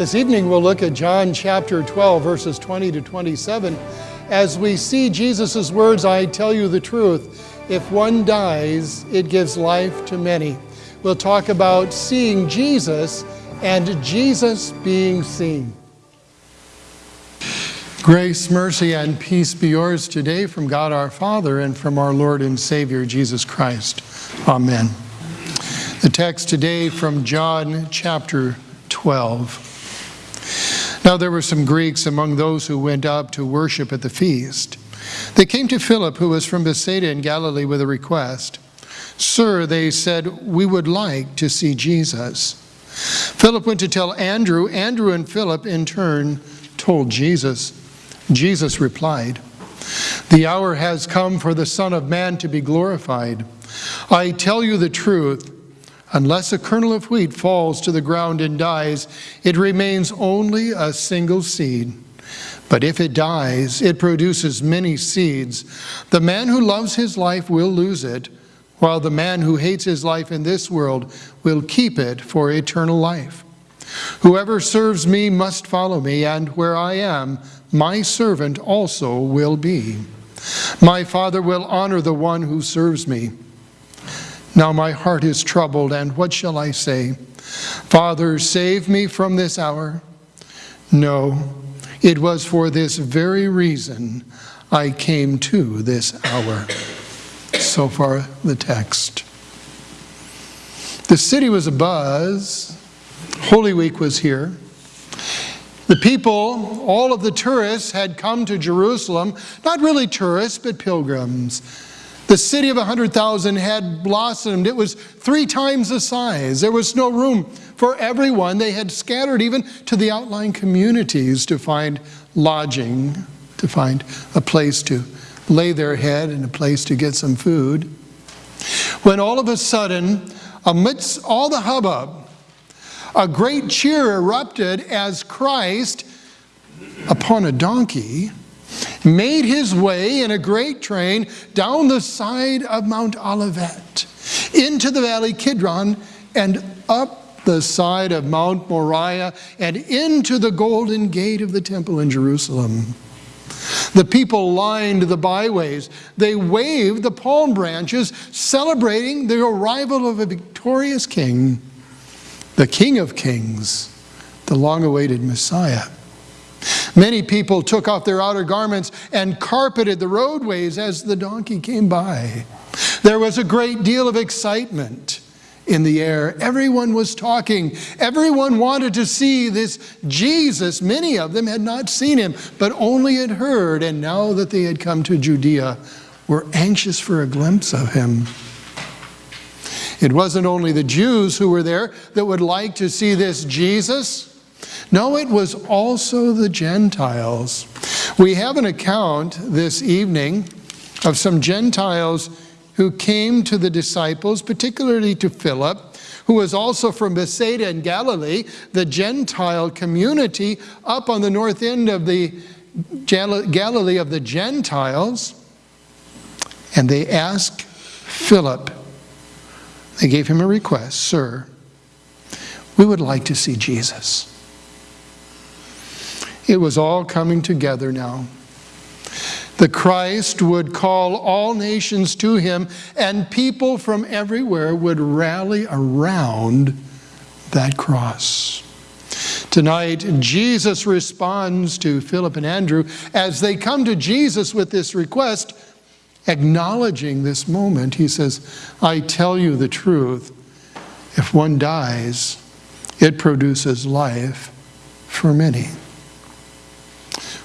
This evening we'll look at John chapter 12, verses 20 to 27, as we see Jesus' words, I tell you the truth, if one dies, it gives life to many. We'll talk about seeing Jesus and Jesus being seen. Grace, mercy, and peace be yours today from God our Father and from our Lord and Savior Jesus Christ. Amen. The text today from John chapter 12. Now there were some Greeks among those who went up to worship at the feast. They came to Philip, who was from Bethsaida in Galilee, with a request. Sir, they said, we would like to see Jesus. Philip went to tell Andrew. Andrew and Philip, in turn, told Jesus. Jesus replied, The hour has come for the Son of Man to be glorified. I tell you the truth. Unless a kernel of wheat falls to the ground and dies, it remains only a single seed. But if it dies, it produces many seeds. The man who loves his life will lose it, while the man who hates his life in this world will keep it for eternal life. Whoever serves me must follow me, and where I am, my servant also will be. My Father will honor the one who serves me. Now my heart is troubled, and what shall I say? Father, save me from this hour. No, it was for this very reason I came to this hour. So far, the text. The city was abuzz. Holy Week was here. The people, all of the tourists, had come to Jerusalem, not really tourists, but pilgrims. The city of 100,000 had blossomed. It was three times the size. There was no room for everyone. They had scattered even to the outlying communities to find lodging, to find a place to lay their head and a place to get some food. When all of a sudden, amidst all the hubbub, a great cheer erupted as Christ, upon a donkey, made his way in a great train down the side of Mount Olivet, into the valley Kidron, and up the side of Mount Moriah, and into the golden gate of the temple in Jerusalem. The people lined the byways. They waved the palm branches, celebrating the arrival of a victorious king, the King of Kings, the long-awaited Messiah. Many people took off their outer garments and carpeted the roadways as the donkey came by. There was a great deal of excitement in the air. Everyone was talking. Everyone wanted to see this Jesus. Many of them had not seen him, but only had heard, and now that they had come to Judea, were anxious for a glimpse of him. It wasn't only the Jews who were there that would like to see this Jesus. No, it was also the Gentiles. We have an account this evening of some Gentiles who came to the disciples, particularly to Philip, who was also from Bethsaida in Galilee, the Gentile community up on the north end of the Galilee of the Gentiles. And they asked Philip, they gave him a request, Sir, we would like to see Jesus. It was all coming together now. The Christ would call all nations to him, and people from everywhere would rally around that cross. Tonight, Jesus responds to Philip and Andrew as they come to Jesus with this request, acknowledging this moment. He says, I tell you the truth, if one dies, it produces life for many.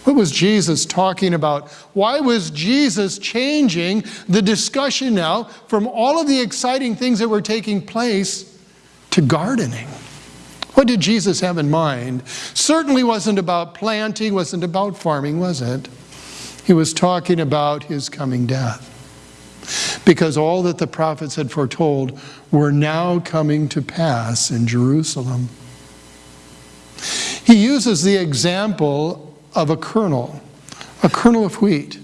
What was Jesus talking about? Why was Jesus changing the discussion now from all of the exciting things that were taking place to gardening? What did Jesus have in mind? Certainly wasn't about planting, wasn't about farming, was it? He was talking about his coming death. Because all that the prophets had foretold were now coming to pass in Jerusalem. He uses the example of a kernel, a kernel of wheat,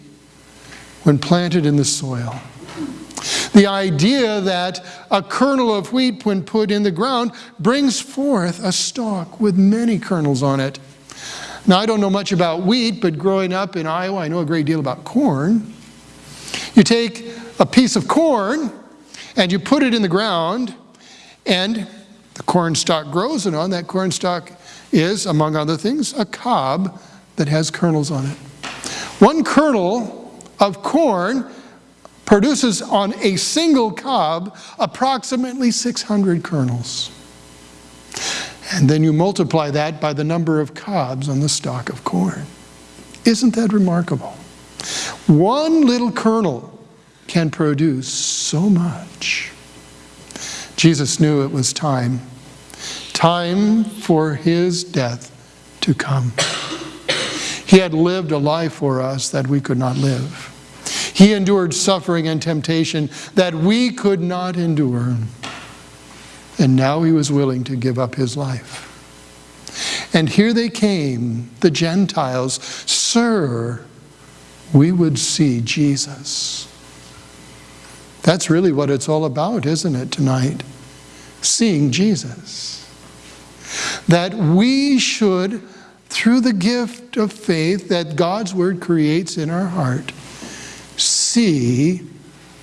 when planted in the soil. The idea that a kernel of wheat, when put in the ground, brings forth a stalk with many kernels on it. Now, I don't know much about wheat, but growing up in Iowa, I know a great deal about corn. You take a piece of corn and you put it in the ground, and the corn stalk grows, and on that corn stalk is, among other things, a cob that has kernels on it. One kernel of corn produces on a single cob approximately 600 kernels. And then you multiply that by the number of cobs on the stalk of corn. Isn't that remarkable? One little kernel can produce so much. Jesus knew it was time, time for his death to come. He had lived a life for us that we could not live. He endured suffering and temptation that we could not endure. And now he was willing to give up his life. And here they came, the Gentiles. Sir, we would see Jesus. That's really what it's all about, isn't it, tonight? Seeing Jesus. That we should, through the gift of faith that God's Word creates in our heart, see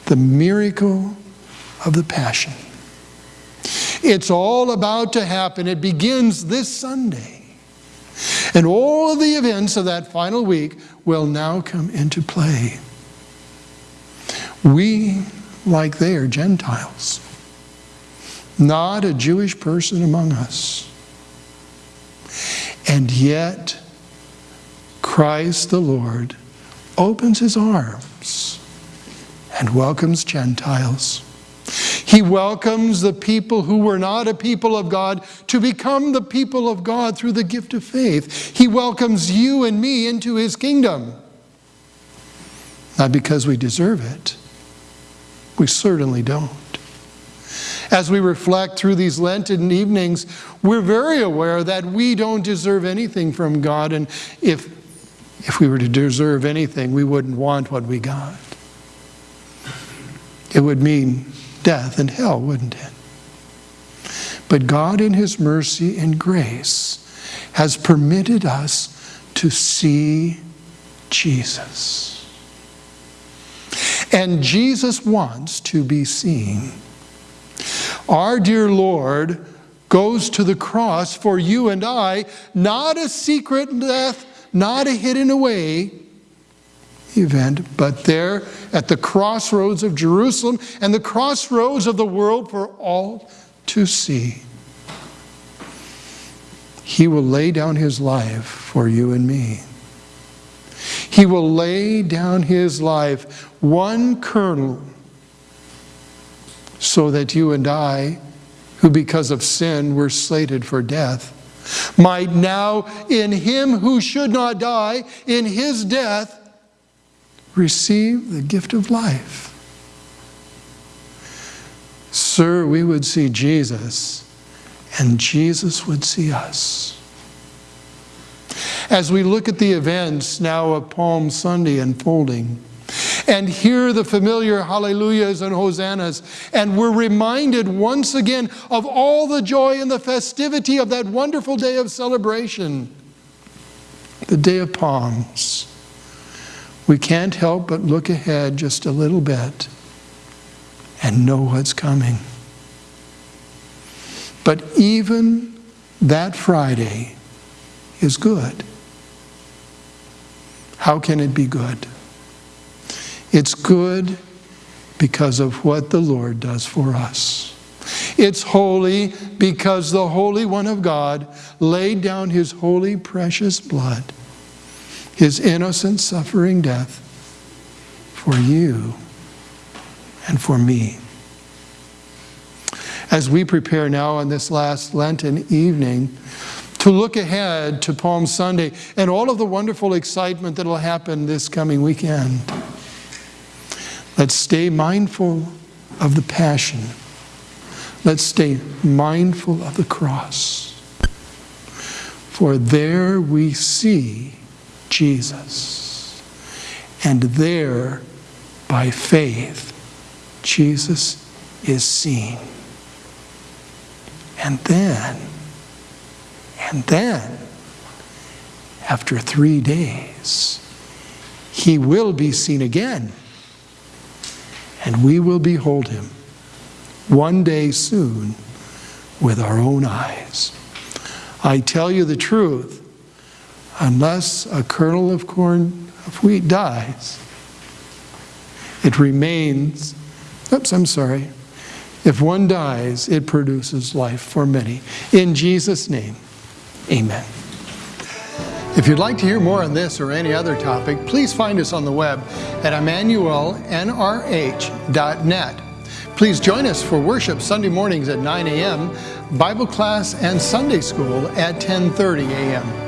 the miracle of the Passion. It's all about to happen. It begins this Sunday. And all of the events of that final week will now come into play. We, like they, are Gentiles, not a Jewish person among us. And yet, Christ the Lord opens his arms and welcomes Gentiles. He welcomes the people who were not a people of God to become the people of God through the gift of faith. He welcomes you and me into his kingdom. Not because we deserve it. We certainly don't. As we reflect through these Lenten evenings, we're very aware that we don't deserve anything from God, and if if we were to deserve anything, we wouldn't want what we got. It would mean death and hell, wouldn't it? But God, in His mercy and grace, has permitted us to see Jesus. And Jesus wants to be seen. Our dear Lord goes to the cross for you and I, not a secret death not a hidden away event, but there at the crossroads of Jerusalem and the crossroads of the world for all to see. He will lay down his life for you and me. He will lay down his life, one kernel, so that you and I, who because of sin were slated for death, might now, in him who should not die, in his death, receive the gift of life. Sir, we would see Jesus, and Jesus would see us. As we look at the events now of Palm Sunday unfolding, and hear the familiar hallelujahs and hosannas. And we're reminded once again of all the joy and the festivity of that wonderful day of celebration, the day of palms. We can't help but look ahead just a little bit and know what's coming. But even that Friday is good. How can it be good? It's good because of what the Lord does for us. It's holy because the Holy One of God laid down his holy, precious blood, his innocent, suffering death for you and for me. As we prepare now on this last Lenten evening to look ahead to Palm Sunday and all of the wonderful excitement that will happen this coming weekend. Let's stay mindful of the passion. Let's stay mindful of the cross. For there we see Jesus. And there, by faith, Jesus is seen. And then, and then, after three days, he will be seen again, and we will behold him one day soon with our own eyes. I tell you the truth, unless a kernel of corn of wheat dies, it remains, oops, I'm sorry. If one dies, it produces life for many. In Jesus' name, amen. If you'd like to hear more on this or any other topic, please find us on the web at emmanuelnrh.net. Please join us for worship Sunday mornings at 9 a.m., Bible class and Sunday school at 10:30 a.m.